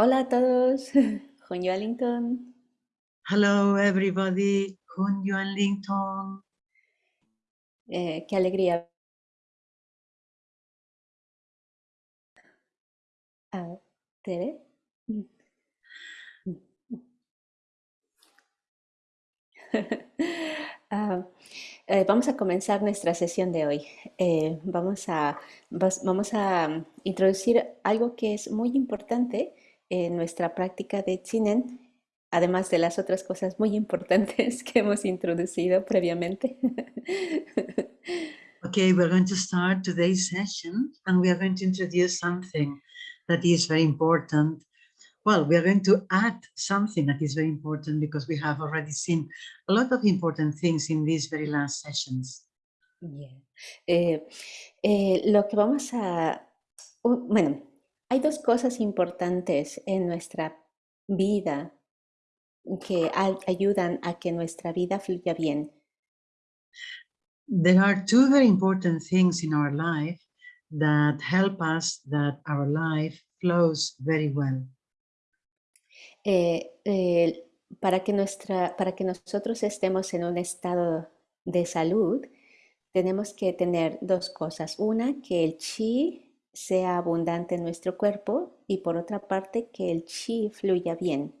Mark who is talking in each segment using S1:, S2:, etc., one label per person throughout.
S1: Hola a todos, Juan Wellington.
S2: Hello everybody, Hun Yuan Lington.
S1: Eh, qué alegría. Ah, ¿Tere? Ah, eh, vamos a comenzar nuestra sesión de hoy. Eh, vamos, a, vamos a introducir algo que es muy importante en nuestra práctica de Chinen, además de las otras cosas muy importantes que hemos introducido previamente.
S2: okay, we're going to start today's session and we are going to introduce something that is very important. Well, we are going to add something that is very important because we have already seen a lot of important things in these very last sessions.
S1: Yeah. Eh, eh, lo que vamos a, uh, bueno, Hay dos cosas importantes en nuestra vida que ayudan a que nuestra vida fluya bien.
S2: There are two very important things in our life that help us that our life flows very well.
S1: Eh, eh, para, que nuestra, para que nosotros estemos en un estado de salud, tenemos que tener dos cosas. Una, que el chi sea abundante en nuestro cuerpo y por otra parte que el chi fluya bien.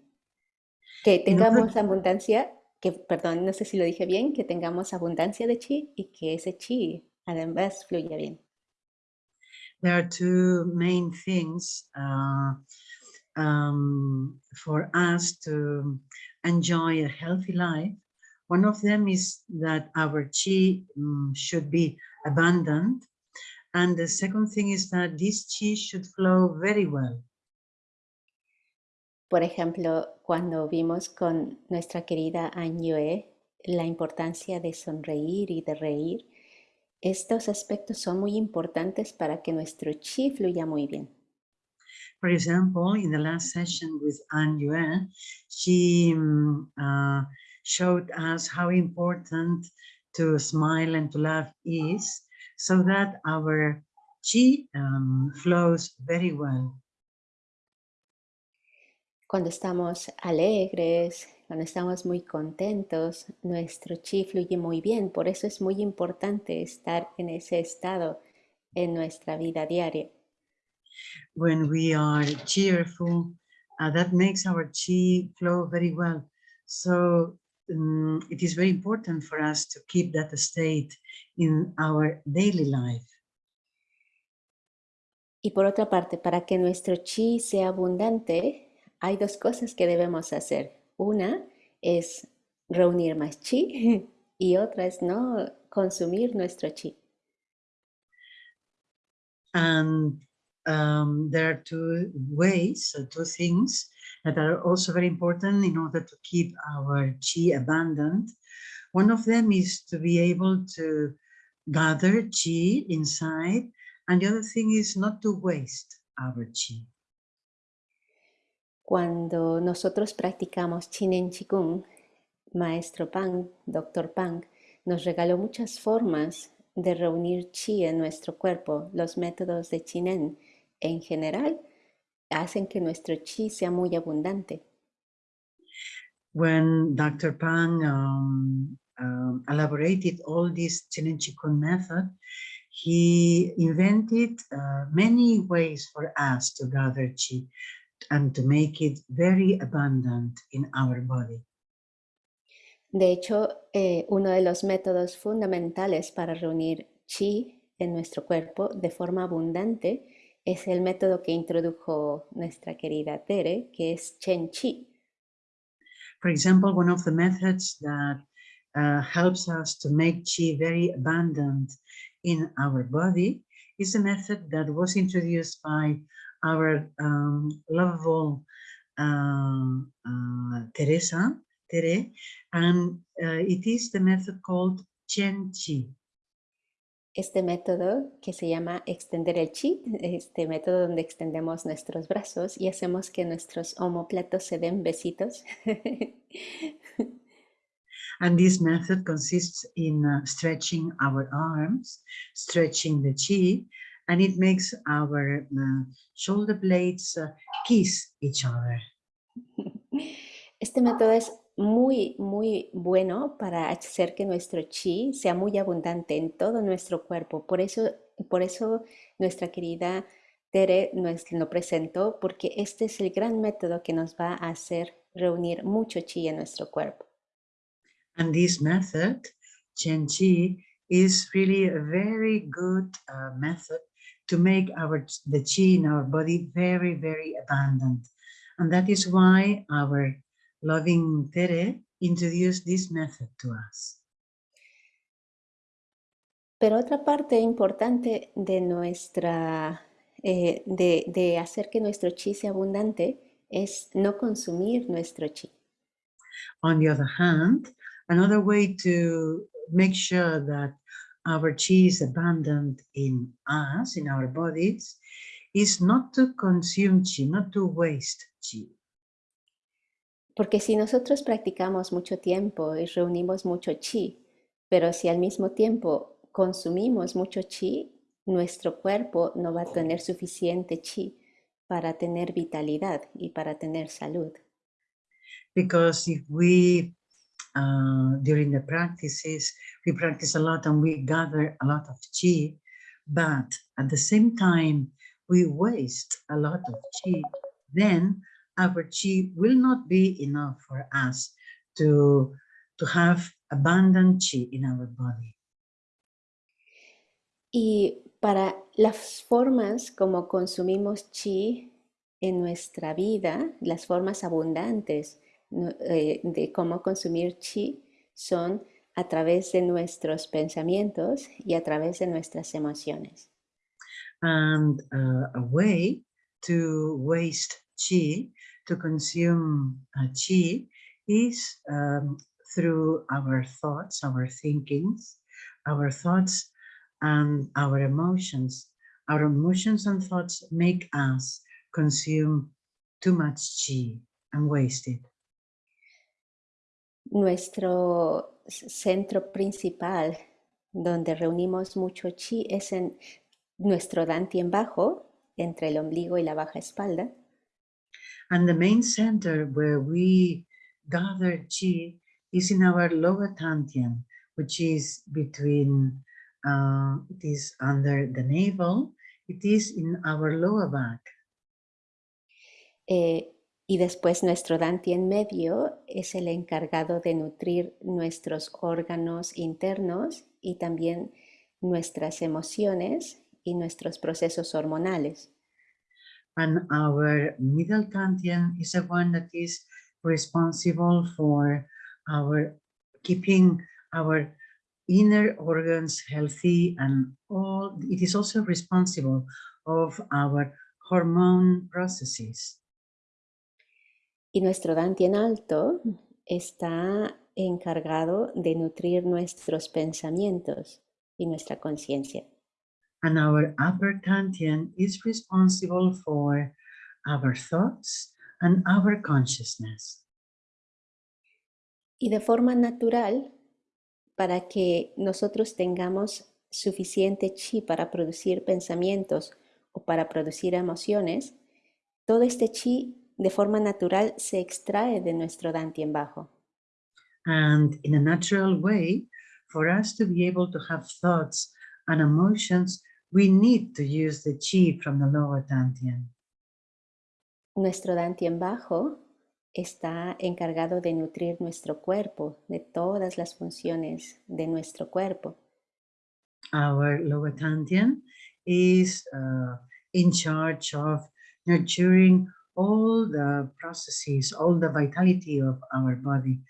S1: Que tengamos abundancia, que perdón, no sé si lo dije bien, que tengamos abundancia de chi y que ese chi además fluya bien.
S2: There are two main things uh, um, for us to enjoy a healthy life. One of them is that our chi um, should be abundant And the second thing is that this chi should flow very well.
S1: Por ejemplo, cuando vimos con nuestra querida Yue la importancia de sonreír y de reír, estos aspectos son muy importantes para que nuestro chi fluya muy bien.
S2: For example, in the last session with An Yue, she um, uh, showed us how important to smile and to laugh is so that our chi um, flows very well.
S1: Cuando estamos alegres, cuando estamos muy contentos, nuestro chi fluye muy bien. Por eso es muy importante estar en ese estado en nuestra vida diaria.
S2: When we are cheerful, uh, that makes our chi flow very well. So um, it is very important for us to keep that state in our daily life.
S1: Y por otra parte, para que nuestro chi sea abundante, hay dos cosas que debemos hacer. Una es reunir más chi y otra es no consumir nuestro chi.
S2: And um, there are two ways, two things that are also very important in order to keep our chi abundant. One of them is to be able to gather chi inside, and the other thing is not to waste our chi.
S1: Cuando nosotros practicamos Chinen Chikung, Maestro Pang, Doctor Pang, nos regaló muchas formas de reunir chi en nuestro cuerpo. Los métodos de Chinen en general hacen que nuestro chi sea muy abundante.
S2: When Dr. Pang um, um, elaborated all this Chinen Chikun method, he invented uh, many ways for us to gather chi and to make it very abundant in our body.
S1: De hecho, eh, uno de los métodos fundamentales para reunir chi en nuestro cuerpo de forma abundante es el método que introdujo nuestra querida Tere, que es Chen Chi.
S2: For example, one of the methods that uh, helps us to make chi very abundant in our body is a method that was introduced by our um, lovable uh, uh, Teresa, Tere, and uh, it is the method called Chen Chi.
S1: Este método que se llama extender el chi, este método donde extendemos nuestros brazos y hacemos que nuestros omoplatos se den besitos.
S2: And this method consists in uh, stretching our arms, stretching the chi, and it makes our uh, shoulder blades uh, kiss each other.
S1: Este método es muy, muy bueno para hacer que nuestro chi sea muy abundante en todo nuestro cuerpo. Por eso, por eso nuestra querida Tere nos lo presentó, porque este es el gran método que nos va a hacer reunir mucho chi en nuestro cuerpo.
S2: And this method, Chen Chi, is really a very good uh, method to make our the chi in our body very, very abundant. And that is why our loving Tere introduced this method to us.
S1: Pero otra parte importante de nuestra, eh, de, de hacer que nuestro chi sea abundante es no consumir nuestro chi.
S2: On the other hand, another way to make sure that our chi is abundant in us, in our bodies, is not to consume chi, not to waste chi.
S1: Porque si nosotros practicamos mucho tiempo y reunimos mucho chi, pero si al mismo tiempo consumimos mucho chi, nuestro cuerpo no va a tener suficiente chi para tener vitalidad y para tener salud.
S2: Because if we, uh, during the practices, we practice a lot and we gather a lot of chi, but at the same time, we waste a lot of chi, then our chi will not be enough for us to, to have abundant chi in our body.
S1: Y para las formas como consumimos chi en nuestra vida, las formas abundantes eh, de cómo consumir chi son a través de nuestros pensamientos y a través de nuestras emociones.
S2: And uh, a way to waste chi to consume uh, chi is um, through our thoughts, our thinkings, our thoughts and our emotions. Our emotions and thoughts make us consume too much chi and waste it.
S1: Nuestro centro principal donde reunimos mucho chi es en nuestro dantien bajo, entre el ombligo y la baja espalda.
S2: And the main center where we gather chi is in our lower dantian, which is between, uh, it is under the navel, it is in our lower back.
S1: Eh, y después nuestro dantien medio es el encargado de nutrir nuestros órganos internos y también nuestras emociones y nuestros procesos hormonales.
S2: And our middle dantian is the one that is responsible for our keeping our inner organs healthy and all it is also responsible of our hormone processes.
S1: Y nuestro dantien alto está encargado de nutrir nuestros pensamientos y nuestra conciencia
S2: and our upper dantian is responsible for our thoughts and our consciousness.
S1: Y de forma natural, para que nosotros tengamos suficiente chi para producir pensamientos o para producir emociones, todo este chi de forma natural se extrae de nuestro dantien bajo.
S2: And in a natural way, for us to be able to have thoughts and emotions, we need to use the chi from the lower dantian.
S1: Nuestro dantien bajo está encargado de nutrir nuestro cuerpo, de todas las funciones de nuestro cuerpo.
S2: Our lower dantian is uh, in charge of nurturing all the processes, all the vitality of our body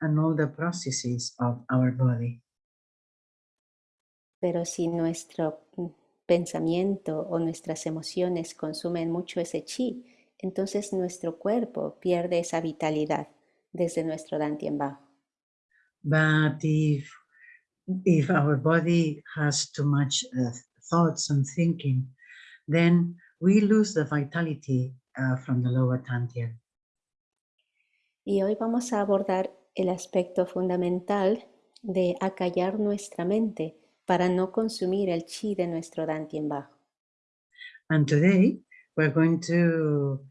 S2: and all the processes of our body.
S1: Pero si nuestro pensamiento o nuestras emociones consumen mucho ese chi, entonces nuestro cuerpo pierde esa vitalidad desde nuestro dantien bajo.
S2: But if, if our body has too much uh, thoughts and thinking, then we lose the vitality uh, from the lower dantian.
S1: Y hoy vamos a abordar el aspecto fundamental de acallar nuestra mente para no consumir el chi de nuestro dantien bajo.
S2: And today we're going to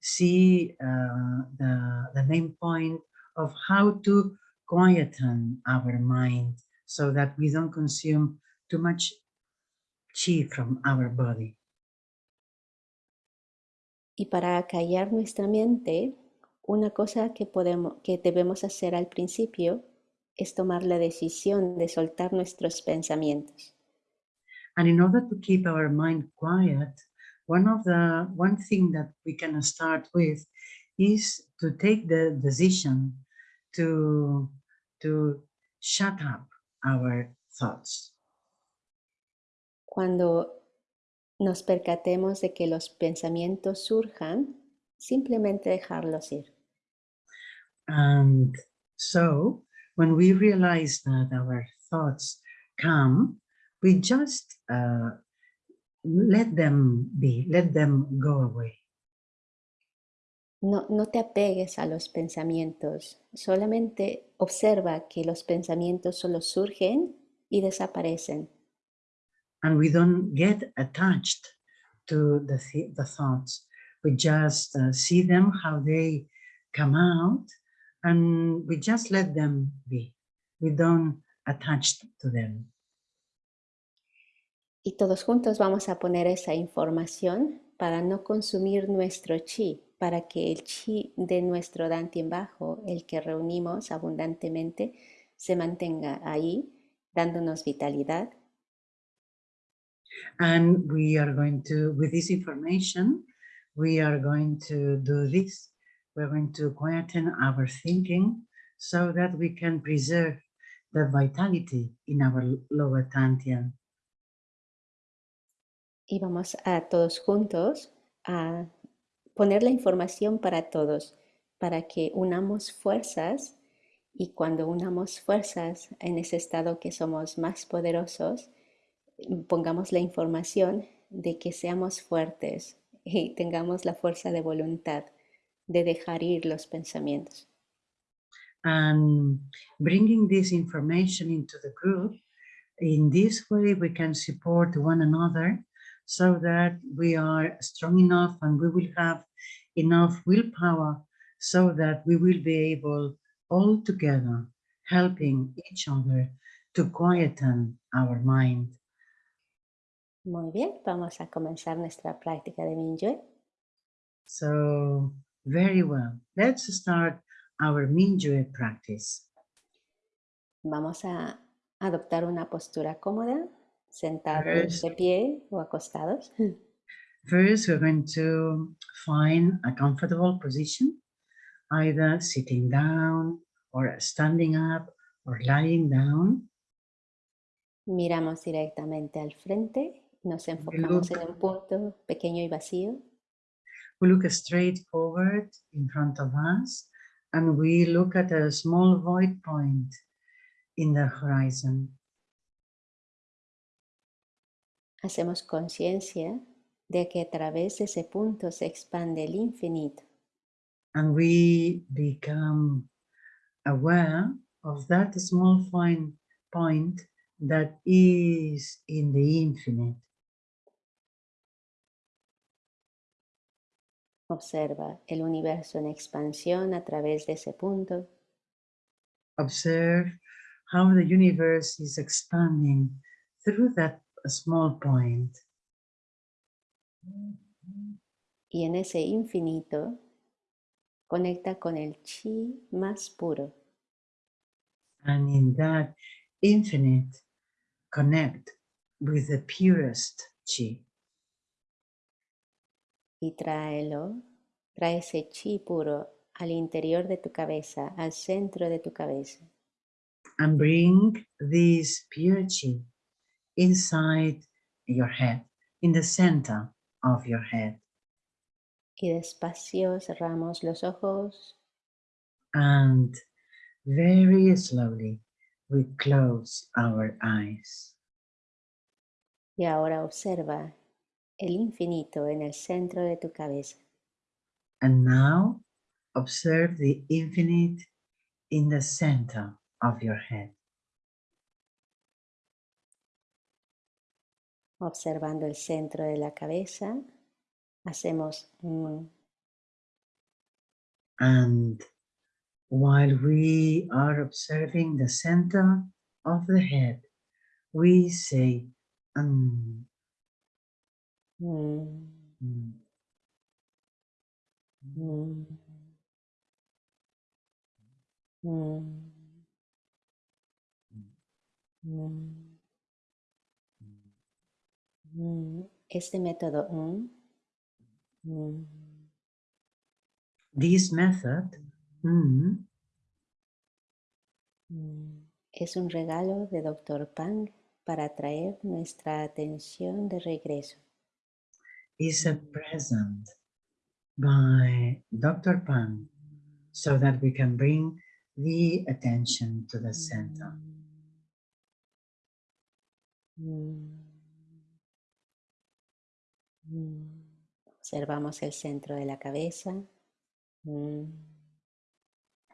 S2: see uh, the, the main point of how to quieten our mind so that we don't consume too much chi from our body.
S1: Y para callar nuestra mente, una cosa que, podemos, que debemos hacer al principio es tomar la decisión de soltar nuestros pensamientos.
S2: And in order to keep our mind quiet, one of the one thing that we can start with is to take the decision to to shut up our thoughts.
S1: Cuando nos percatemos de que los pensamientos surjan, simplemente dejarlos ir.
S2: And so when we realize that our thoughts come, we just uh, let them be, let them go away.
S1: No, no te apegues a los pensamientos, solamente observa que los pensamientos solo surgen y desaparecen.
S2: And we don't get attached to the, th the thoughts. We just uh, see them, how they come out, and we just let them be. We don't attach to them.
S1: Y todos juntos vamos a poner esa información para no consumir nuestro chi, para que el chi de nuestro Dantien bajo, el que reunimos abundantemente, se mantenga ahí, dándonos vitalidad.
S2: And we are going to, with this information, we are going to do this. We're going to quieten our thinking so that we can preserve the vitality in our lower Dantian.
S1: y vamos a todos juntos a poner la información para todos, para que unamos fuerzas y cuando unamos fuerzas en ese estado que somos más poderosos, pongamos la información de que seamos fuertes y tengamos la fuerza de voluntad de dejar ir los pensamientos.
S2: And bringing this information into the group, in this way we can support one another so that we are strong enough and we will have enough willpower so that we will be able all together helping each other to quieten our mind.
S1: Muy bien, vamos a comenzar nuestra práctica de Mingyue.
S2: So, very well. Let's start our Mingyue practice.
S1: Vamos a adoptar una postura cómoda sentados de pie o acostados.
S2: first, we're going to find a comfortable position, either sitting down or standing up or lying down.
S1: Miramos directamente al frente, nos enfocamos en un punto pequeño y vacío.
S2: We look straight forward in front of us and we look at a small void point in the horizon.
S1: Hacemos conciencia de que a través de ese punto se expande el infinito.
S2: And we become aware of that small fine point that is in the infinite.
S1: Observa el universo en expansión a través de ese punto.
S2: Observe how the universe is expanding through that small point.
S1: Y en ese infinito conecta con el chi más puro.
S2: And in that infinite, connect with the purest chi.
S1: Y tráelo, trae ese chi puro al interior de tu cabeza, al centro de tu cabeza.
S2: And bring this pure chi inside your head, in the center of your head.
S1: Y despacio cerramos los ojos
S2: And very slowly we close our eyes.
S1: y ahora observa el infinito en el centro de tu cabeza.
S2: And now observe the infinite in the center of your head.
S1: observando el centro de la cabeza. Hacemos mm,
S2: And while we are observing the center of the head, we say,
S1: mm,
S2: mm,
S1: mm, mm, mm, mm. Este método mm, mm,
S2: this method mm,
S1: mm, es un regalo de Dr. Pang para atraer nuestra atención de regreso.
S2: Is a present by Dr. Pan so that we can bring the attention to the center.
S1: Mm. Mm. Observamos el centro de la cabeza. Mm.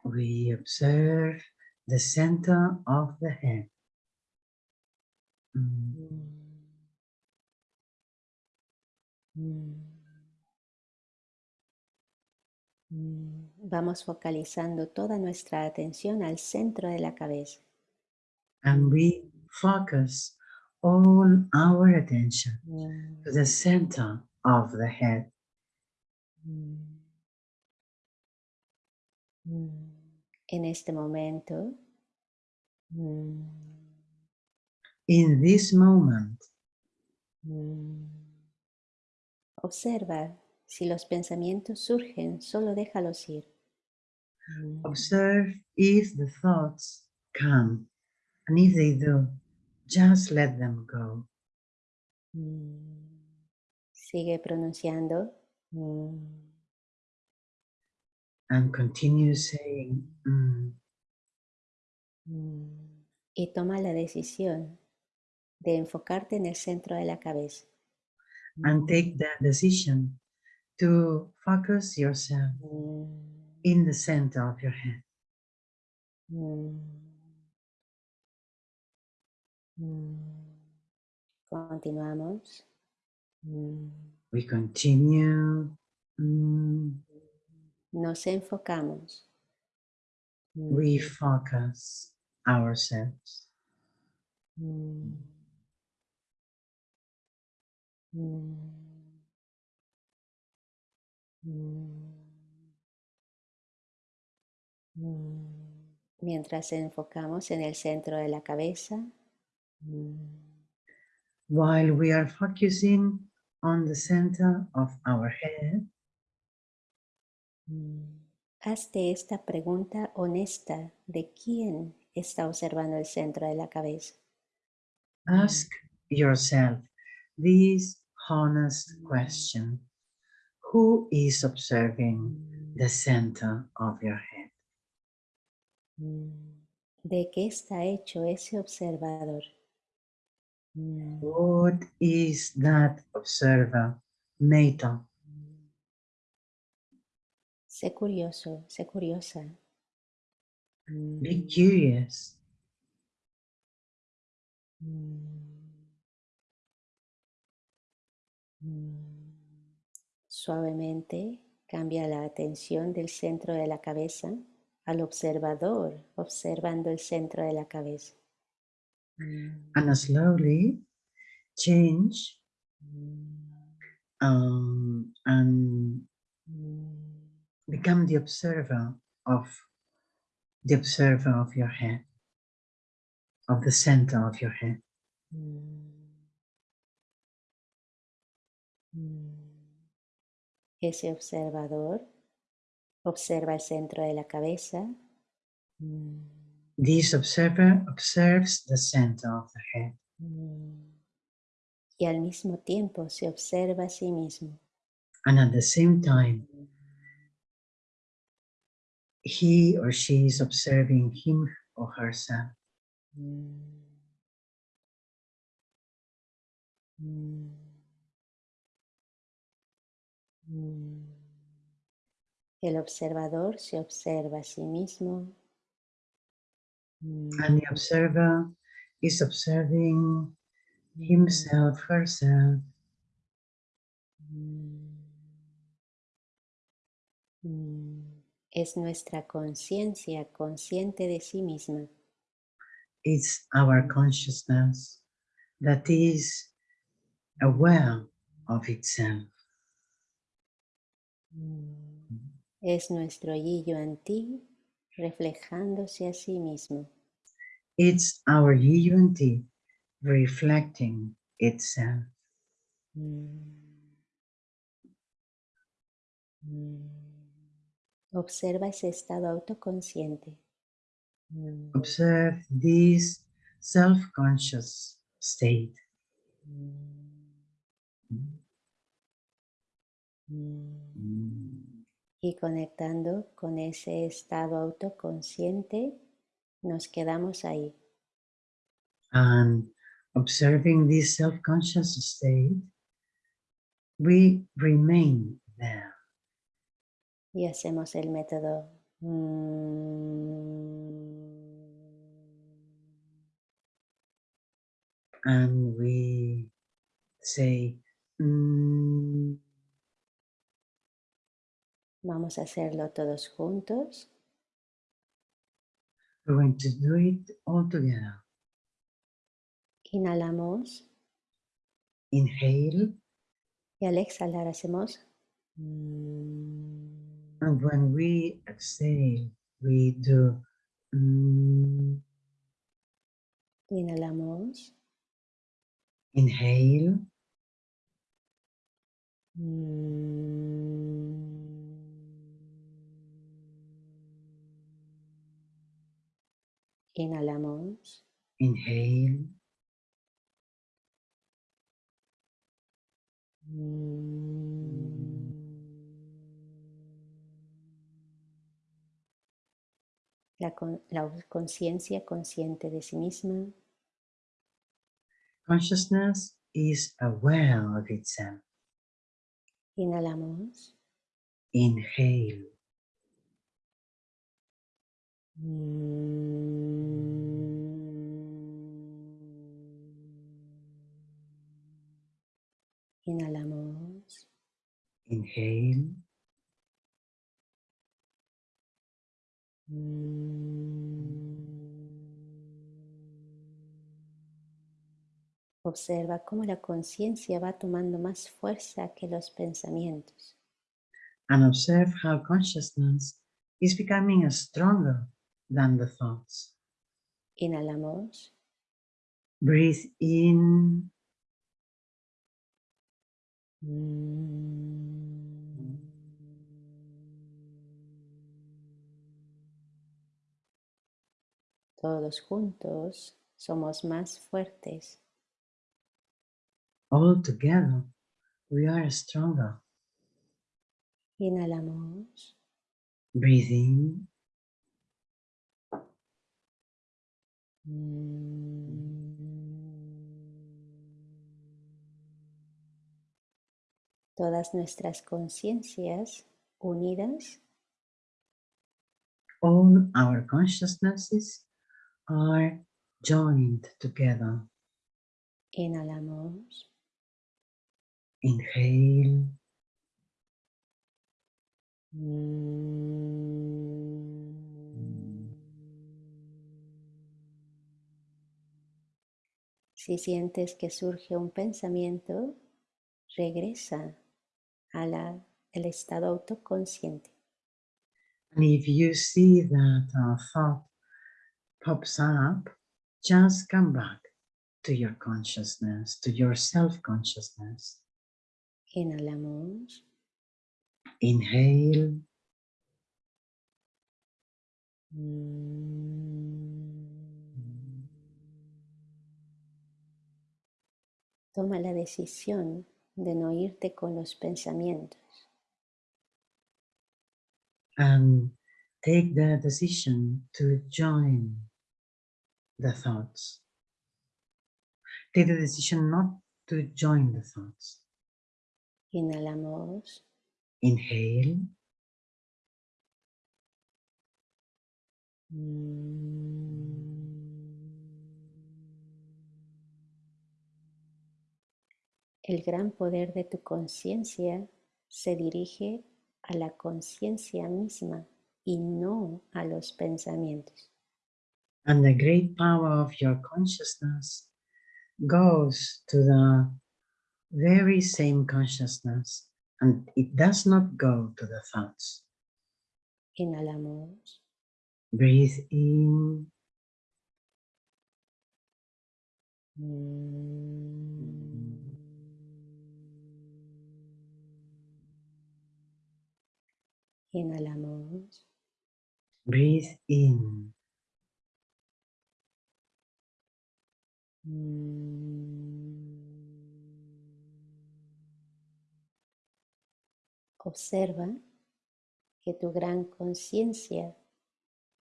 S2: We observe the center of the head. Mm.
S1: Vamos focalizando toda nuestra atención al centro de la cabeza.
S2: And we focus all our attention
S1: Mm.
S2: to the center of the head.
S1: Mm. Mm. En este momento, mm,
S2: In this moment,
S1: mm, observa si los pensamientos surgen, solo déjalos ir.
S2: Observe if the thoughts come, and if they do, just let them go.
S1: mm. Sigue pronunciando. mm,
S2: and continue saying, "Mm,"
S1: mm, Y toma la decisión de enfocarte en el centro de la cabeza.
S2: And take that decision to focus yourself
S1: Mm,
S2: in the center of your head.
S1: mm, mm. Continuamos.
S2: We continue.
S1: Nos enfocamos.
S2: We focus ourselves.
S1: Mm, mm, mm. Mientras enfocamos en el centro de la cabeza,
S2: While we are focusing on the center of our head,
S1: hazte esta pregunta honesta de quién está observando el centro de la cabeza.
S2: ask yourself this honest question Who is observing the center of your head?
S1: ¿De qué está hecho ese observador?
S2: What is that observer made of?
S1: Sé curioso, sé curiosa.
S2: Be curious.
S1: mm, Suavemente cambia la atención del centro de la cabeza al observador, observando el centro de la cabeza. Mm,
S2: And slowly change
S1: mm,
S2: um, and
S1: mm,
S2: become the observer of the observer of your head, of the center of your head.
S1: mm, Ese observador observa el centro de la cabeza. mm,
S2: This observer observes the center of the head
S1: mm, Y al mismo tiempo se observa a sí mismo.
S2: and at the same time he or she is observing him or herself.
S1: Mm. Mm. Mm. El observador se observa a sí mismo. Mm.
S2: And the observer is observing himself, herself,
S1: Es nuestra conciencia consciente de sí misma.
S2: it's our consciousness that is aware of itself.
S1: Es nuestro yo en ti reflejándose a sí mismo.
S2: It's our unity reflecting itself.
S1: Observa ese estado autoconsciente.
S2: Observe this self-conscious state.
S1: Y conectando con ese estado autoconsciente, nos quedamos ahí.
S2: And observing this self-conscious state, we remain there.
S1: Y hacemos el método.
S2: And we say, mm,
S1: Vamos a hacerlo todos juntos.
S2: we're going to do it all together.
S1: Inhalamos
S2: Inhale,
S1: y al exhalar hacemos.
S2: and when we exhale, we do mm,
S1: Inhalamos.
S2: inhale,
S1: Inhalamos.
S2: inhale,
S1: La, con- la conciencia consciente de sí misma.
S2: consciousness is aware of itself.
S1: Inhalamos.
S2: Inhale,
S1: Inhalamos.
S2: inhale,
S1: Observa cómo la conciencia va tomando más fuerza que los pensamientos.
S2: and observe how consciousness is becoming stronger than the thoughts.
S1: Inhalamos.
S2: Breathe in,
S1: Todos juntos somos más fuertes.
S2: all together we are stronger.
S1: Inhalamos.
S2: Breathe in,
S1: Todas nuestras conciencias unidas
S2: all our consciousnesses are joined together.
S1: Inhalamos.
S2: Inhale,
S1: Si sientes que surge un pensamiento, regresa al estado autoconsciente.
S2: and if you see that a thought pops up, just come back to your consciousness, to your self-consciousness.
S1: Inhalamos.
S2: Inhale,
S1: Toma la decisión de no irte con los pensamientos.
S2: and take the decision to join the thoughts. Take the decision not to join the thoughts.
S1: Inhalamos.
S2: Inhale,
S1: el gran poder de tu conciencia se dirige a la conciencia misma y no a los pensamientos.
S2: And the great power of your consciousness goes to the very same consciousness and it does not go to the thoughts.
S1: Inhalamos.
S2: Breathe in.
S1: Inhalamos.
S2: Breathe in.
S1: Observa que tu gran conciencia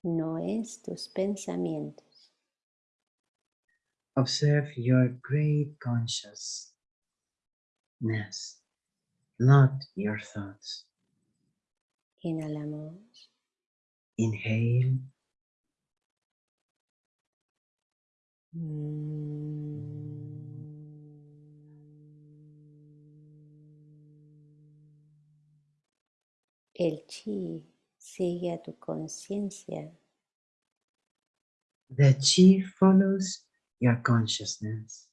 S1: no es tus pensamientos.
S2: Observe your great consciousness, not your thoughts.
S1: Inhalamos.
S2: Inhale.
S1: El chi sigue a tu conciencia.
S2: The chi follows your consciousness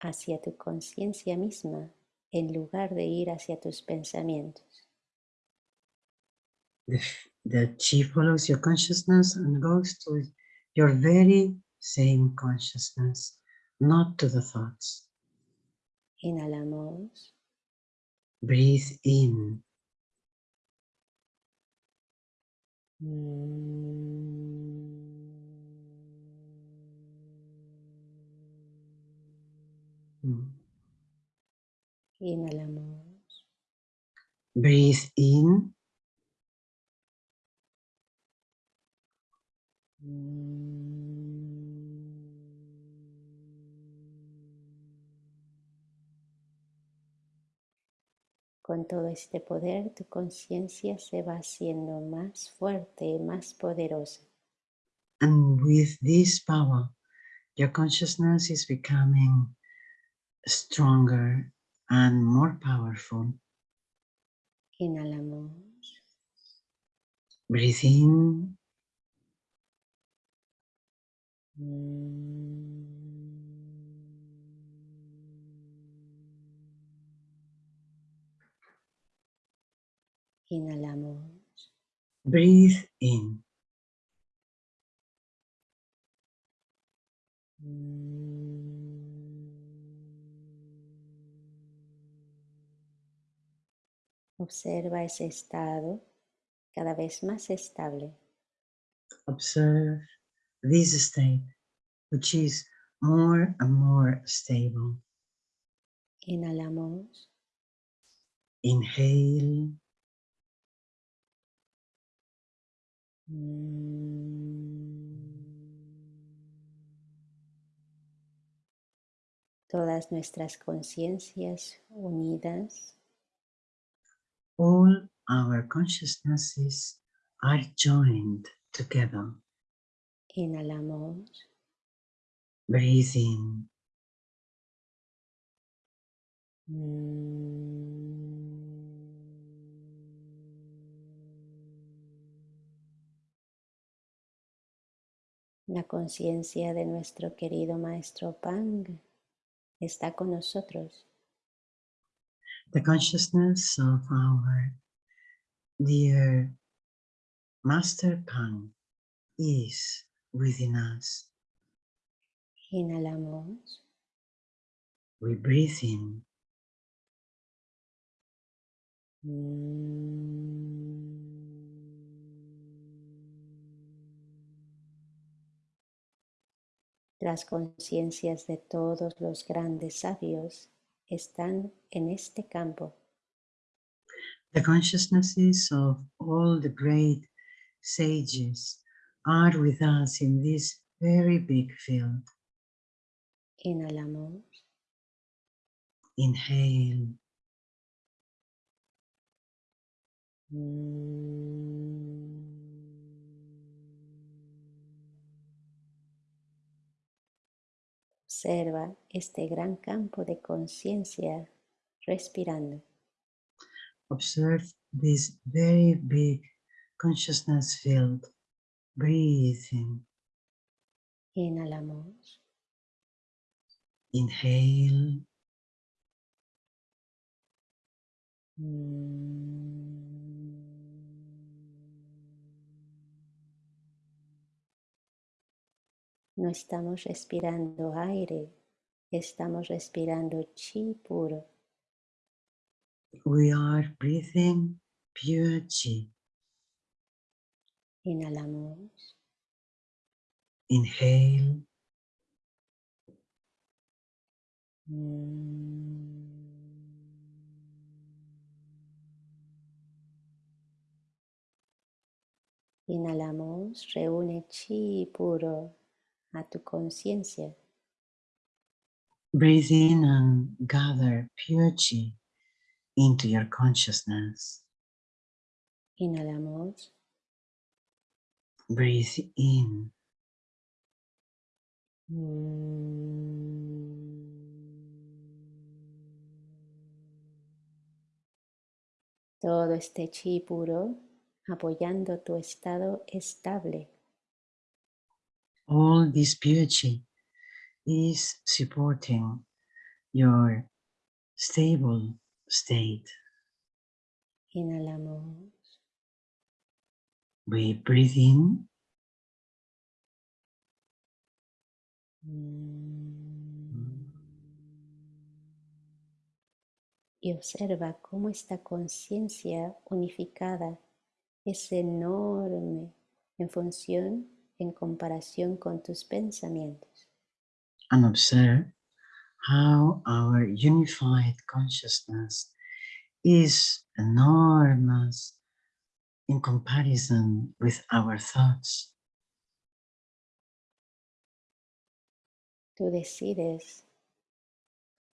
S1: hacia tu conciencia misma en lugar de ir hacia tus pensamientos.
S2: The, the chi follows your consciousness and goes to your very same consciousness, not to the thoughts.
S1: Inhalamos.
S2: Breathe in. Mm.
S1: Inhalamos.
S2: Breathe in.
S1: Con todo este poder, tu conciencia se va haciendo más fuerte, más poderosa.
S2: And with this power, your consciousness is becoming stronger and more powerful.
S1: Inhalamos.
S2: Breathe
S1: Inhalamos.
S2: Breathe in.
S1: Observa ese estado cada vez más estable.
S2: Observe this state, which is more and more stable.
S1: Inhalamos.
S2: Inhale.
S1: Todas nuestras conciencias unidas
S2: all our consciousnesses are joined together.
S1: Inhalamos.
S2: Breathe in.
S1: La conciencia de nuestro querido maestro Pang está con nosotros.
S2: The consciousness of our dear Master Pang is within us.
S1: Inhalamos.
S2: We breathe in. Las conciencias de todos los grandes sabios están en este campo. The consciousnesses of all the great sages are with us in this very big field.
S1: Inhalamos.
S2: Inhale.
S1: Observa este gran campo de conciencia respirando.
S2: Observe this very big consciousness field. Breathing.
S1: Inhalamos.
S2: Inhale.
S1: No estamos respirando aire, estamos respirando chi puro.
S2: We are breathing pure chi.
S1: Inhalamos.
S2: Inhale.
S1: Inhalamos, reúne chi puro a tu conciencia.
S2: Breathe in and gather pure chi into your consciousness.
S1: Inhalamos.
S2: Breathe in.
S1: Todo este chi puro apoyando tu estado estable.
S2: All this pure chi is supporting your stable state.
S1: Inhalamos.
S2: We breathe in.
S1: Y observa cómo esta conciencia unificada es enorme en función, en comparación con tus pensamientos.
S2: And observe how our unified consciousness is enormous in comparison with our thoughts.
S1: Tú decides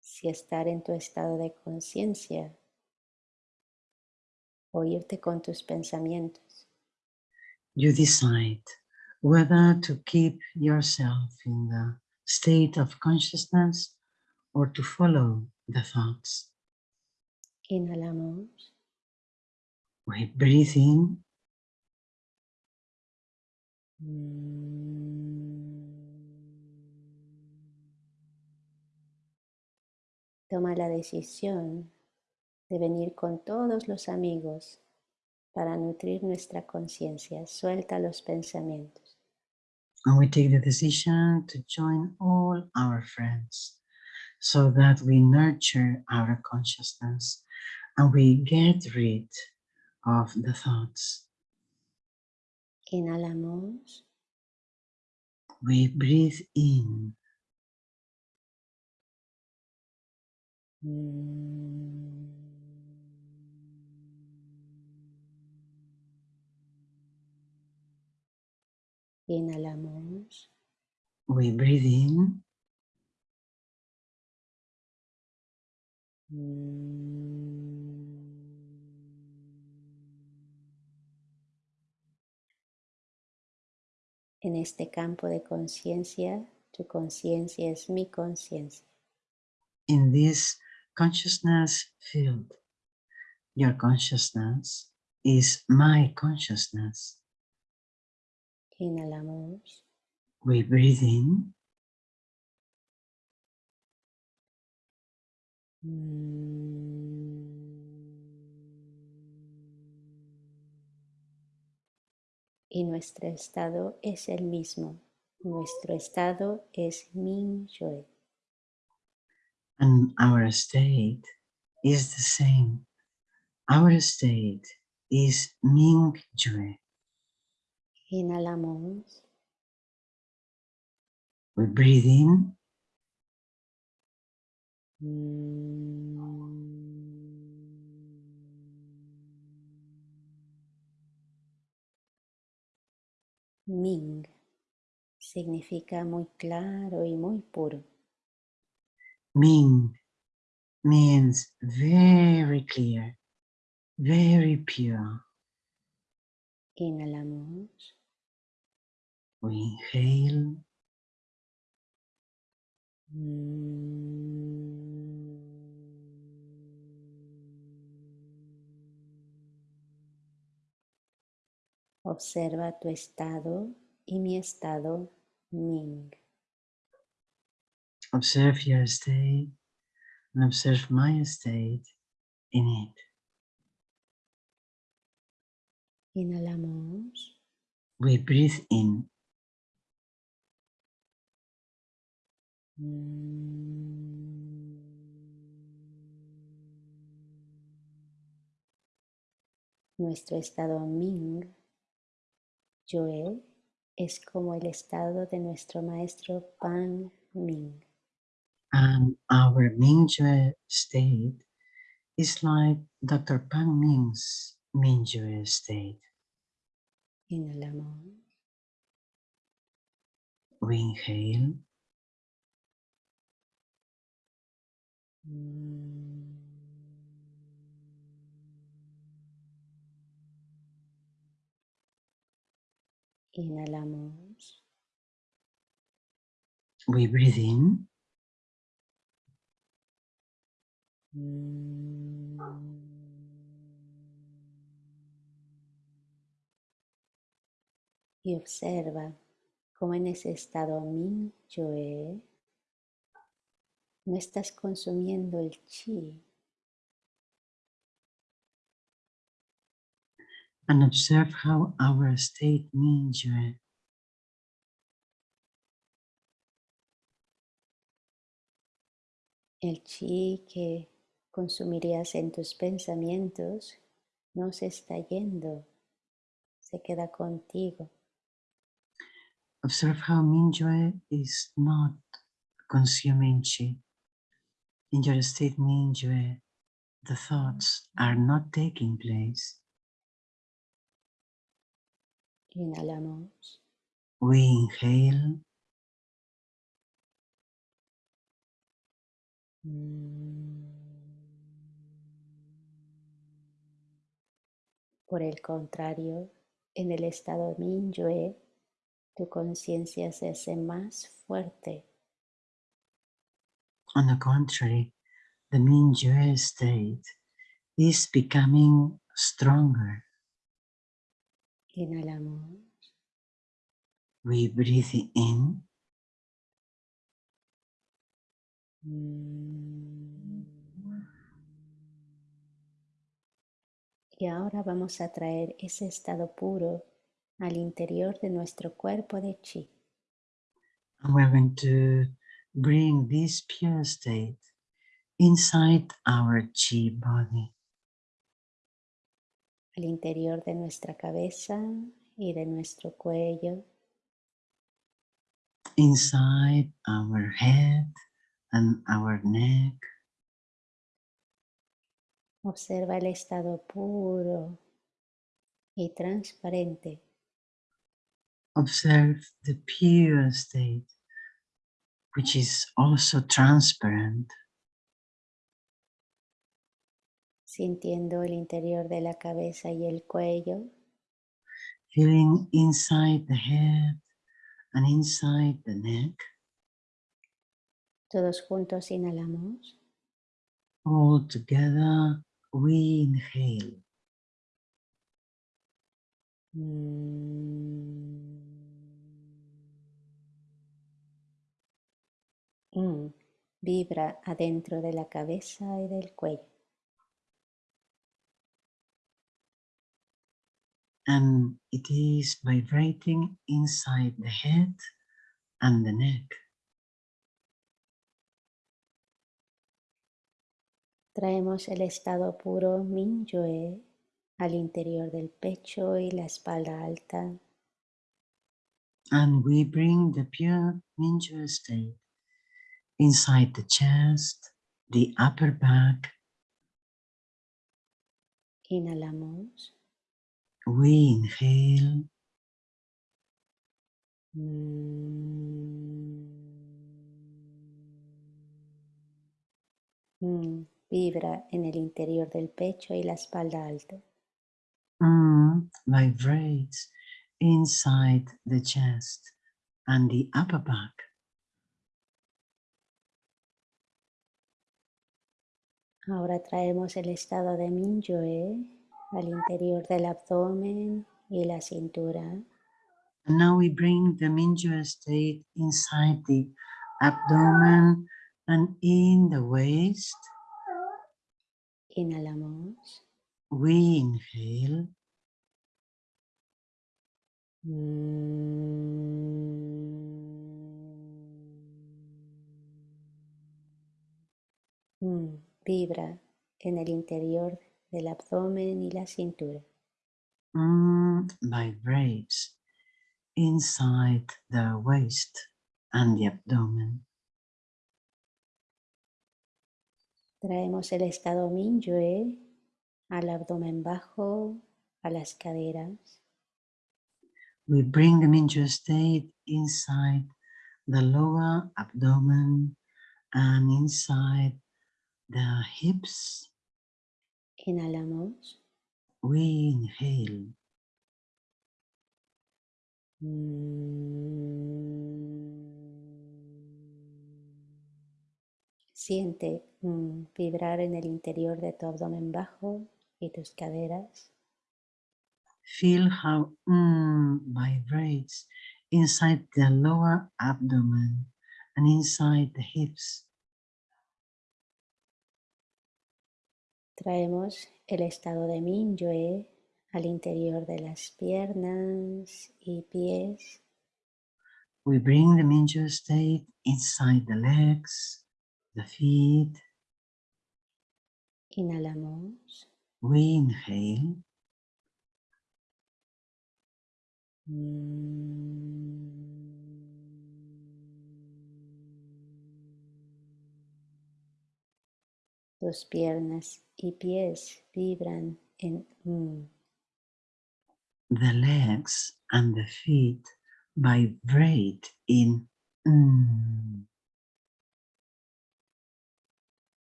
S1: si estar en tu estado de conciencia o irte con tus pensamientos.
S2: You decide whether to keep yourself in the state of consciousness or to follow the thoughts.
S1: Inhalamos.
S2: We breathe in.
S1: Toma la decisión de venir con todos los amigos para nutrir nuestra conciencia. Suelta los pensamientos.
S2: And we take the decision to join all our friends so that we nurture our consciousness and we get rid of the thoughts.
S1: Inhalamos.
S2: We breathe in.
S1: Inhalamos.
S2: We breathe in.
S1: En este campo de conciencia, tu conciencia es mi conciencia.
S2: In this consciousness field, your consciousness is my consciousness.
S1: Inhalamos.
S2: We breathe in.
S1: Y nuestro estado es el mismo. Nuestro estado es Ming Yue.
S2: And our state is the same. Our state is Ming Jue.
S1: Inhalamos.
S2: We breathe in.
S1: Ming significa muy claro y muy puro.
S2: Ming means very clear, very pure.
S1: Inhalamos.
S2: We inhale.
S1: Observa tu estado y mi estado Ming.
S2: Observe your state and observe my state in it.
S1: Inhalamos.
S2: We breathe in.
S1: Nuestro estado Ming, Yue, es como el estado de nuestro maestro Pan Ming.
S2: And our Mingjue state is like Dr. Pang Ming's Mingjue state.
S1: Inhalamos.
S2: We inhale. Mm.
S1: Inhalamos.
S2: We breathe in.
S1: Y observa cómo en ese estado Min Yoe no estás consumiendo el chi,
S2: And observe how our state Mingjue
S1: el chi que consumirías en tus pensamientos no se está yendo, se queda contigo.
S2: Observe how Mingjue is not consuming chi. In your state Mingjue, the thoughts are not taking place.
S1: Inhalamos.
S2: We inhale.
S1: Por el contrario, en el estado Minyue, tu conciencia se hace más fuerte.
S2: On the contrary, the Mingjue state is becoming stronger.
S1: Inhalamos.
S2: We breathe in.
S1: Y ahora vamos a traer ese estado puro al interior de nuestro cuerpo de chi.
S2: And we're going to bring this pure state inside our chi body,
S1: al interior de nuestra cabeza y de nuestro cuello,
S2: inside our head and our neck.
S1: Observa el estado puro y transparente.
S2: Observe the pure state, which is also transparent,
S1: sintiendo el interior de la cabeza y el cuello,
S2: feeling inside the head and inside the neck.
S1: todos juntos inhalamos.
S2: All together, we inhale.
S1: Mm, Vibra adentro de la cabeza y del cuello.
S2: And it is vibrating inside the head and the neck.
S1: Traemos el estado puro Minyue al interior del pecho y la espalda alta.
S2: And we bring the pure Minjua state inside the chest, the upper back.
S1: Inhalamos.
S2: We inhale.
S1: Mm, mm, vibra en el interior del pecho y la espalda alta.
S2: Mm, vibrates inside the chest and the upper back.
S1: Ahora traemos el estado de Mingyue al interior del abdomen y la cintura.
S2: And now we bring the Mingyue state inside the abdomen and in the waist.
S1: Inhalamos.
S2: We inhale.
S1: Mm, vibra en el interior del abdomen y la cintura.
S2: Mm, vibrates inside the waist and the abdomen.
S1: Traemos el estado Mingyue al abdomen bajo, a las caderas.
S2: We bring the Mingyue state inside the lower abdomen and inside the hips.
S1: Inhalamos.
S2: We inhale.
S1: Siente mm, vibrar en el interior de tu abdomen bajo y tus caderas.
S2: Feel how mm vibrates inside the lower abdomen and inside the hips.
S1: Traemos el estado de Mingyue al interior de las piernas y pies.
S2: We bring the Mingyue state inside the legs, the feet.
S1: Inhalamos.
S2: We inhale.
S1: Piernas y pies vibran en mm.
S2: The legs and the feet vibrate in mm.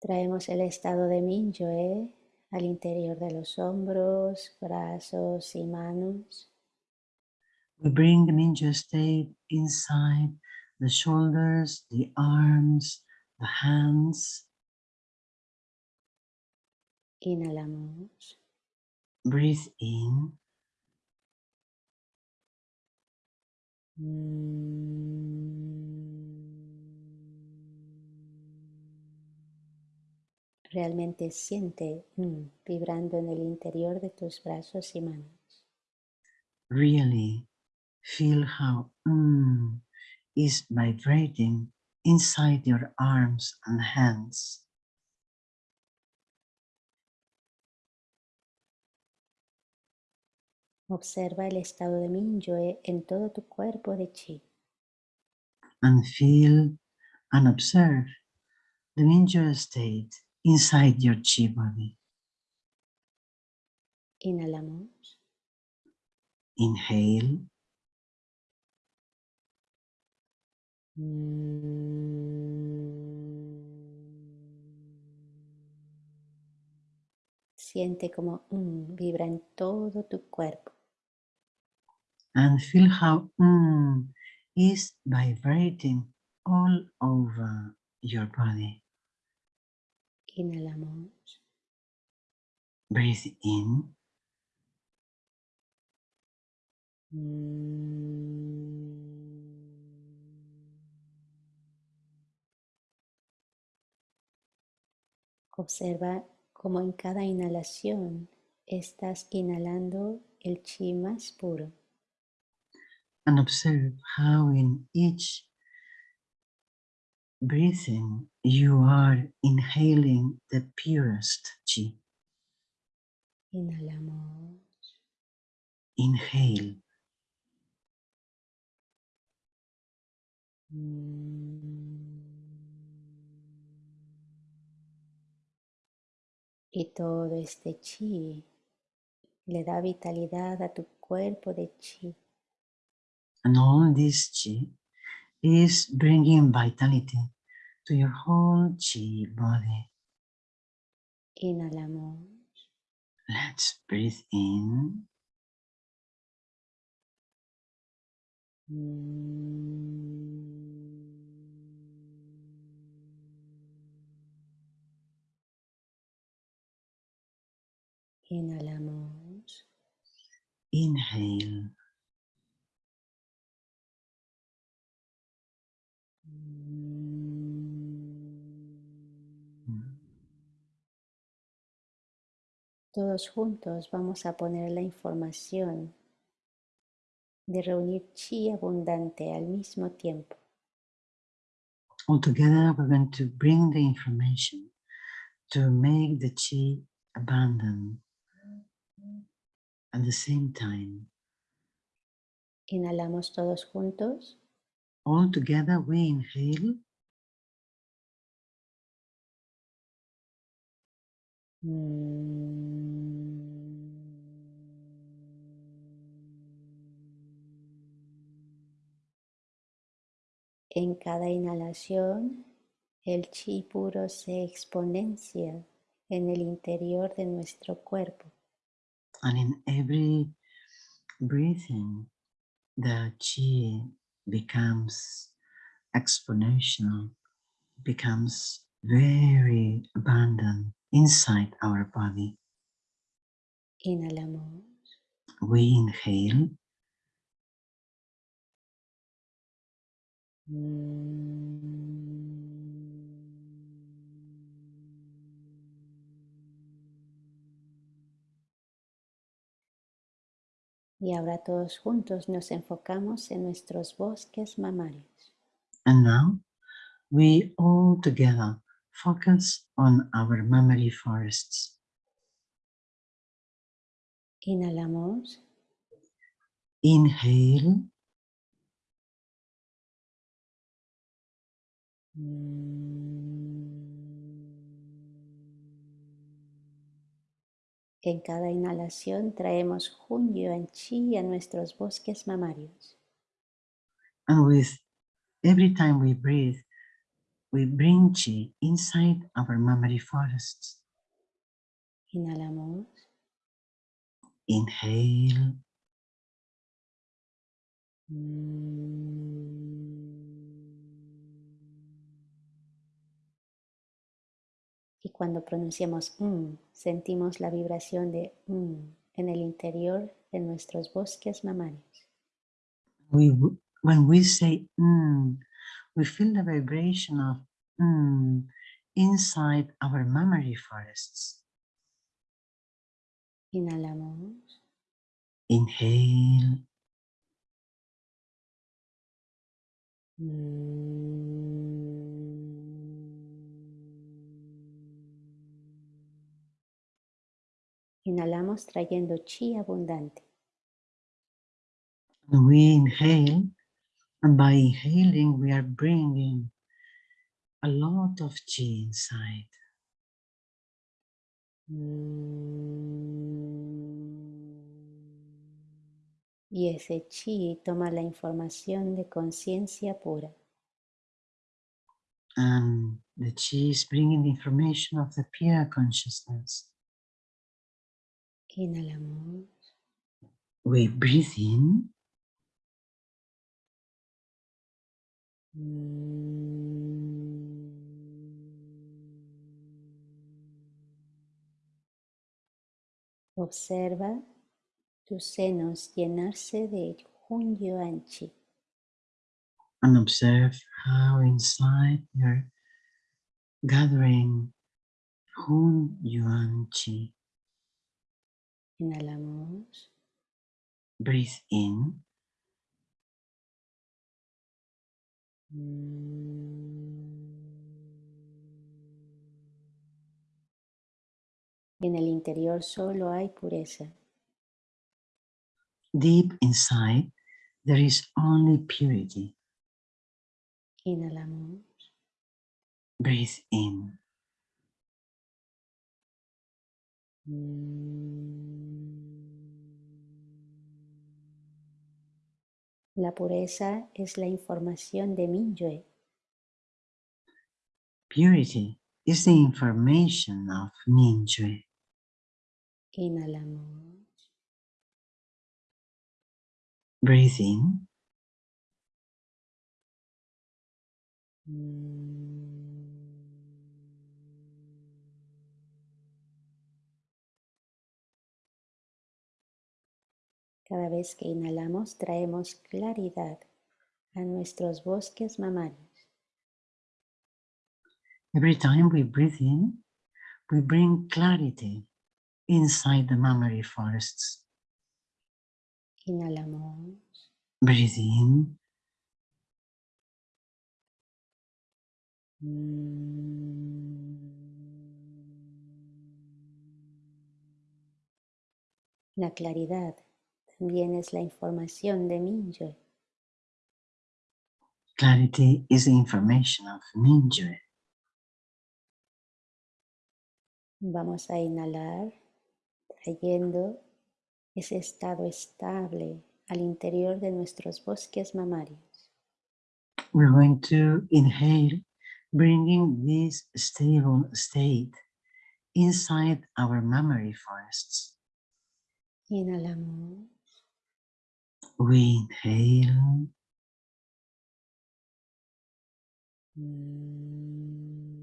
S1: Traemos el estado de Mingyue al interior de los hombros, brazos y manos.
S2: We bring the Mingyue state inside the shoulders, the arms, the hands.
S1: Inhalamos.
S2: Breathe in.
S1: Realmente siente mm, vibrando en el interior de tus brazos y manos.
S2: Really feel how mm is vibrating inside your arms and hands.
S1: Observa el estado de Mingyue en todo tu cuerpo de chi.
S2: And feel and observe the Mingyue state inside your chi body.
S1: Inhalamos.
S2: Inhale.
S1: Siente como mm, vibra en todo tu cuerpo.
S2: And feel how mm is vibrating all over your body.
S1: Inhalamos.
S2: Breathe in.
S1: Observa cómo en cada inhalación estás inhalando el chi más puro.
S2: And observe how in each breathing you are inhaling the purest chi.
S1: Inhalamos.
S2: Inhale.
S1: Y todo este chi le da vitalidad a tu cuerpo de chi.
S2: And all this chi is bringing vitality to your whole chi body.
S1: Inhalamos.
S2: Let's breathe in.
S1: Inhalamos.
S2: Inhale.
S1: Todos juntos vamos a poner la información de reunir chi abundante al mismo tiempo.
S2: All together, we're going to bring the information to make the chi abandon at the same time.
S1: Inhalamos todos juntos.
S2: All together, we inhale.
S1: En cada inhalación, el chi puro se exponencia en el interior de nuestro cuerpo.
S2: And in every breathing, the chi becomes exponential, becomes very abundant inside our body.
S1: Inhalamos.
S2: We inhale.
S1: Y ahora todos juntos nos enfocamos en nuestros bosques mamarios.
S2: And now we all together focus on our mammary forests.
S1: Inhalamos.
S2: Inhale.
S1: En cada inhalación traemos Hun Yuan Chi a nuestros bosques mamarios.
S2: And with every time we breathe, we bring chi inside our mammary forests.
S1: Inhalamos.
S2: Inhale.
S1: Y cuando pronunciamos mm, sentimos la vibración de mm en el interior de nuestros bosques mamarios.
S2: We, when we say mm, we feel the vibration of mm inside our mammary forests.
S1: Inhalamos.
S2: Inhale.
S1: Inhalamos trayendo chi abundante.
S2: We inhale, and by inhaling, we are bringing a lot of chi inside.
S1: Y ese chi toma la información de conciencia pura.
S2: And the chi is bringing the information of the pure consciousness.
S1: Inhalamos.
S2: We breathe in. Observa tus senos llenarse de Hun Yuan Chi. And observe how inside you're gathering Hun Yuan Chi.
S1: Inhalamos.
S2: Breathe in.
S1: En el interior solo hay pureza.
S2: Deep inside, there is only purity.
S1: Inhalamos.
S2: Breathe in.
S1: La pureza es la información de Minyue.
S2: Purity is the information of Minjue.
S1: Inhalamos.
S2: Breathe in.
S1: Cada vez que inhalamos traemos claridad a nuestros bosques mamarios.
S2: Every time we breathe in, we bring clarity inside the mammary forests.
S1: Inhalamos.
S2: Breathe in,
S1: La claridad también es la información de Mingyue.
S2: clarity is the information of Mingyue.
S1: Vamos a inhalar, trayendo ese estado estable al interior de nuestros bosques mamarios.
S2: We're going to inhale, bringing this stable state inside our mammary forests.
S1: Inhalamos.
S2: We inhale, mm,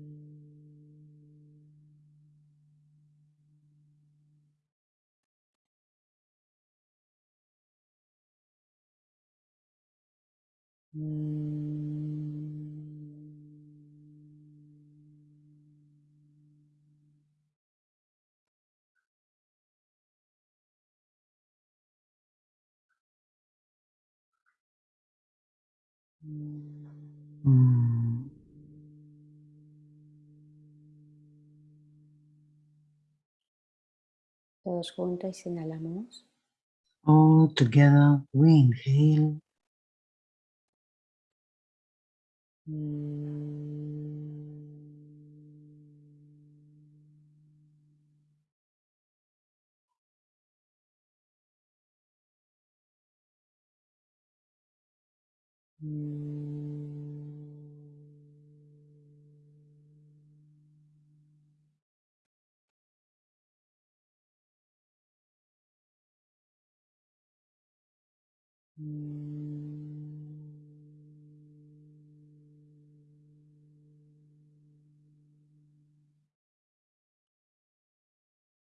S1: Todos juntos inhalamos.
S2: all together we inhale,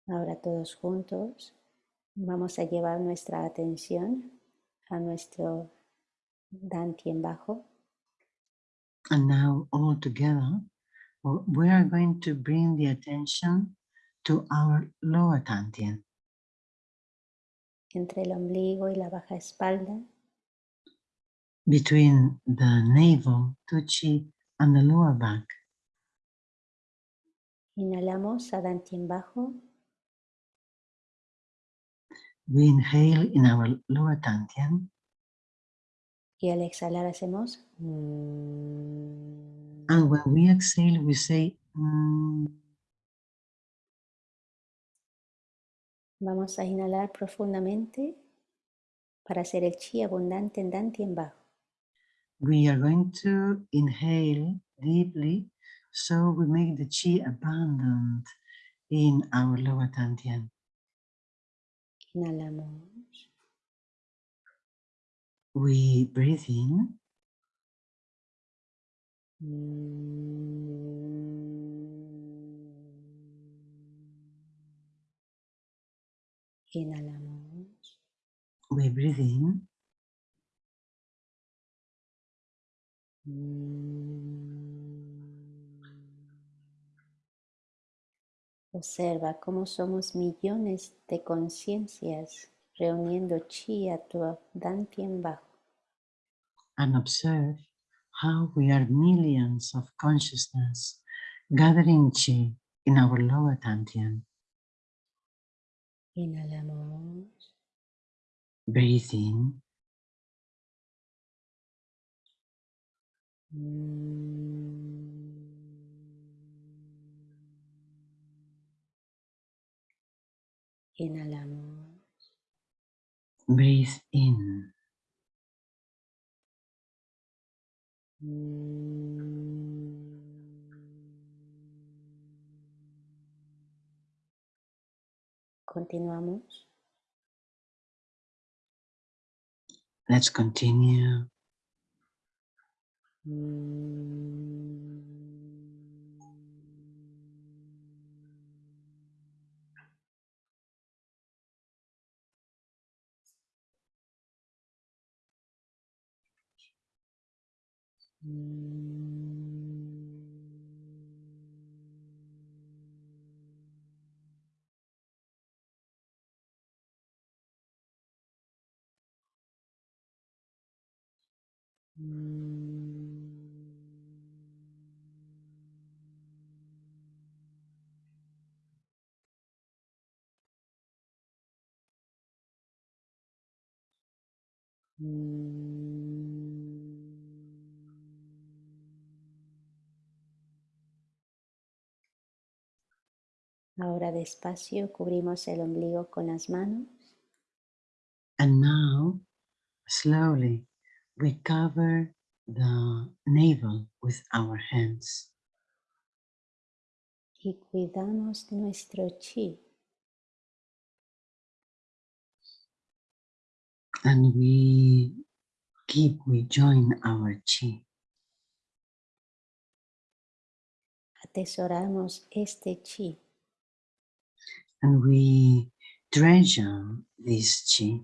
S1: Ahora todos juntos vamos a llevar nuestra atención a nuestro dantien bajo.
S2: and now all together we are going to bring the attention to our lower dantian,
S1: entre el ombligo y la baja espalda.
S2: between the navel, tuchi, and the lower back.
S1: Inhalamos a dantien bajo.
S2: We inhale in our lower dantian,
S1: Y al exhalar hacemos mm.
S2: and when we exhale, we say mm,
S1: Vamos a inhalar profundamente para hacer el chi abundante en dantien bajo.
S2: we are going to inhale deeply so we make the chi abundant in our lower dantian.
S1: Inhalamos.
S2: We breathe in,
S1: Inhalamos.
S2: we breathe in,
S1: Observa cómo somos millones de conciencias reuniendo chi a tu dantien bajo.
S2: And observe how we are millions of consciousness gathering chi in our lower dantian. Mm.
S1: Inhalamos.
S2: Breathe in,
S1: Inhalamos.
S2: breathe in,
S1: Continuamos.
S2: let's continue. Mm.
S1: Ahora despacio cubrimos el ombligo con las manos.
S2: And now, slowly, we cover the navel with our hands.
S1: Y cuidamos nuestro chi.
S2: And we keep, we join our chi.
S1: Atesoramos este chi.
S2: And we treasure um this chi.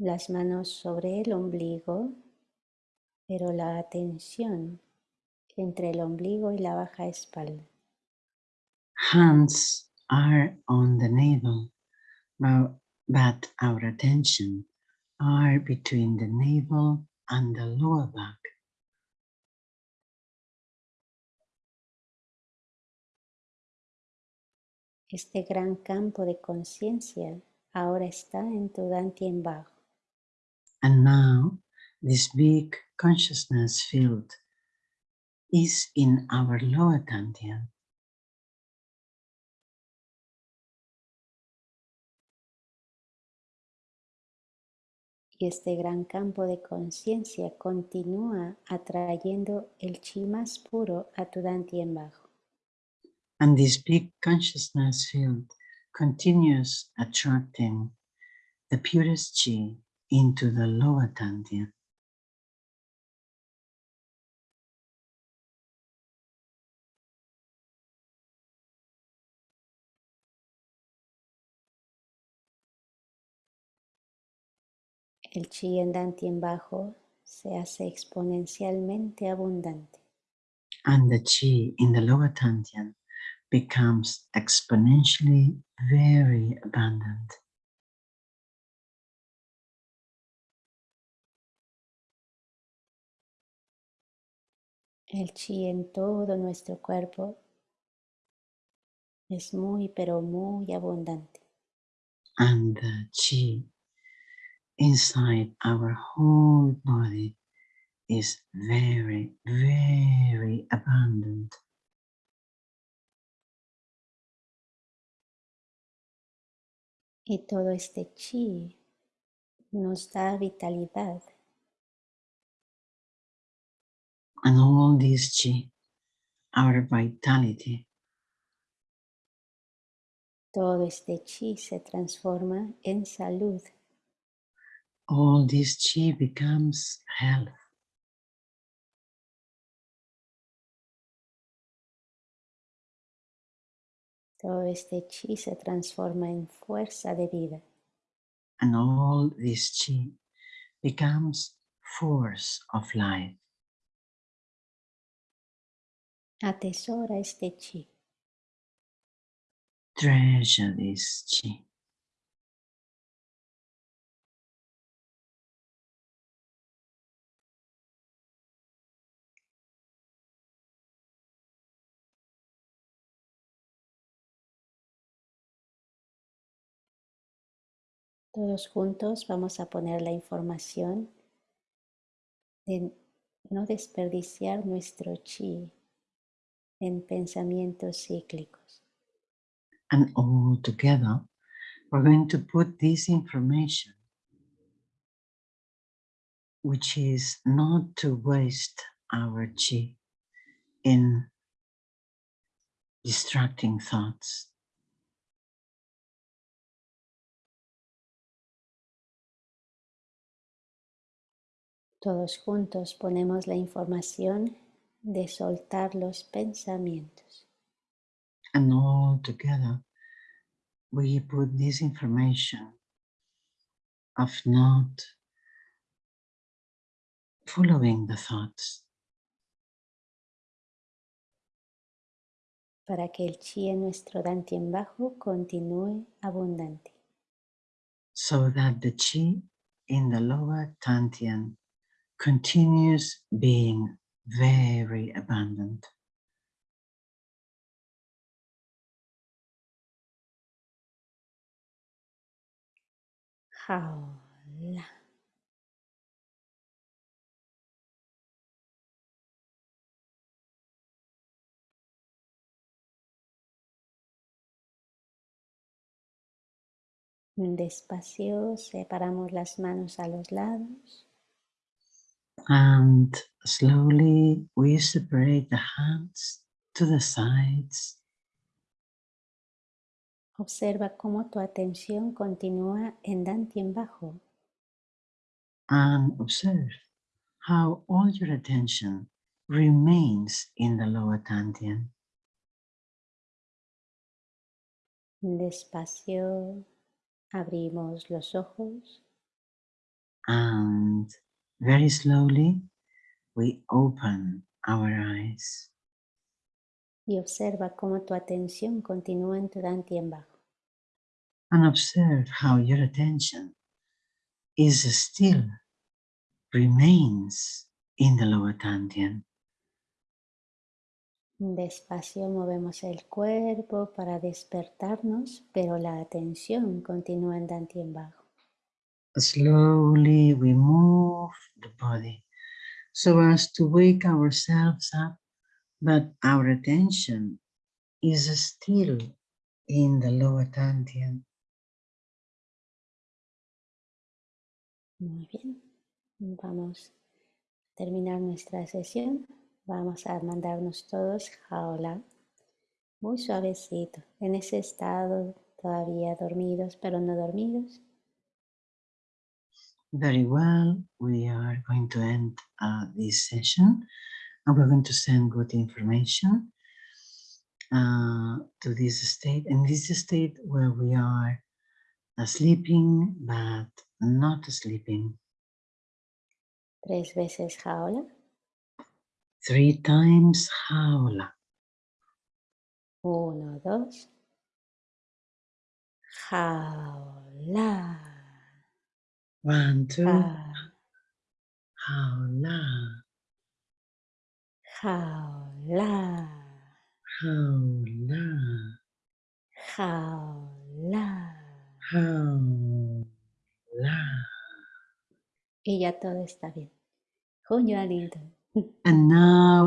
S1: Las manos sobre el ombligo, pero la atención entre el ombligo y la baja espalda.
S2: Hands are on the navel, but, but our attention are between the navel and the lower back.
S1: Este gran campo de conciencia ahora está en tu dantien bajo.
S2: And now this big consciousness field is in our lower dantian.
S1: Y este gran campo de conciencia continúa atrayendo el chi más puro a tu dantien bajo.
S2: And this big consciousness field continues attracting the purest chi into the lower dantian.
S1: El chi en dantien bajo se hace exponencialmente abundante.
S2: And the chi in the lower dantian becomes exponentially very abundant.
S1: El chi en todo nuestro cuerpo es muy, pero muy abundante.
S2: And the chi inside our whole body is very, very abundant.
S1: Y todo este chi nos da vitalidad,
S2: And all this chi, our vitality,
S1: todo este chi se transforma en salud.
S2: all this chi becomes health.
S1: Todo este chi se transforma en fuerza de vida.
S2: And all this chi becomes force of life.
S1: Atesora este chi.
S2: Treasure this chi.
S1: Todos juntos vamos a poner la información de no desperdiciar nuestro chi en pensamientos cíclicos.
S2: And all together, we're going to put this information, which is not to waste our chi in distracting thoughts.
S1: Todos juntos ponemos la información de soltar los pensamientos.
S2: And all together, we put this information of not following the thoughts
S1: para que el chi en nuestro dantien bajo continúe abundante.
S2: so that the chi in the lower dantian continues being very abundant.
S1: Jaula. Despacio separamos las manos a los lados.
S2: And slowly we separate the hands to the sides.
S1: Observa cómo tu atención continúa en Dantien bajo.
S2: And observe how all your attention remains in the lower Dantian.
S1: Despacio abrimos los ojos.
S2: And very slowly we open our eyes.
S1: Y observa cómo tu atención continúa en tu Dantien bajo.
S2: And observe how your attention is still remains in the lower Dantian.
S1: Despacio movemos el cuerpo para despertarnos, pero la atención continúa en Dantien bajo.
S2: Slowly we move the body so as to wake ourselves up, but our attention is still in the lower Dantian.
S1: Muy bien. Vamos a terminar nuestra sesión. Vamos a mandarnos todos jaula. Muy suavecito. En ese estado todavía dormidos, pero no dormidos.
S2: Very well, we are going to end uh, this session and we're going to send good information uh, to this state. And this state where we are uh, sleeping but not sleeping.
S1: Tres veces jaula.
S2: Three times jaula.
S1: Uno, dos. Jaula.
S2: One, two,
S1: Ja-
S2: jaula,
S1: Jaula.
S2: jaula,
S1: Jaula.
S2: jaula.
S1: Y ya todo está bien. Junyo aliento.
S2: And now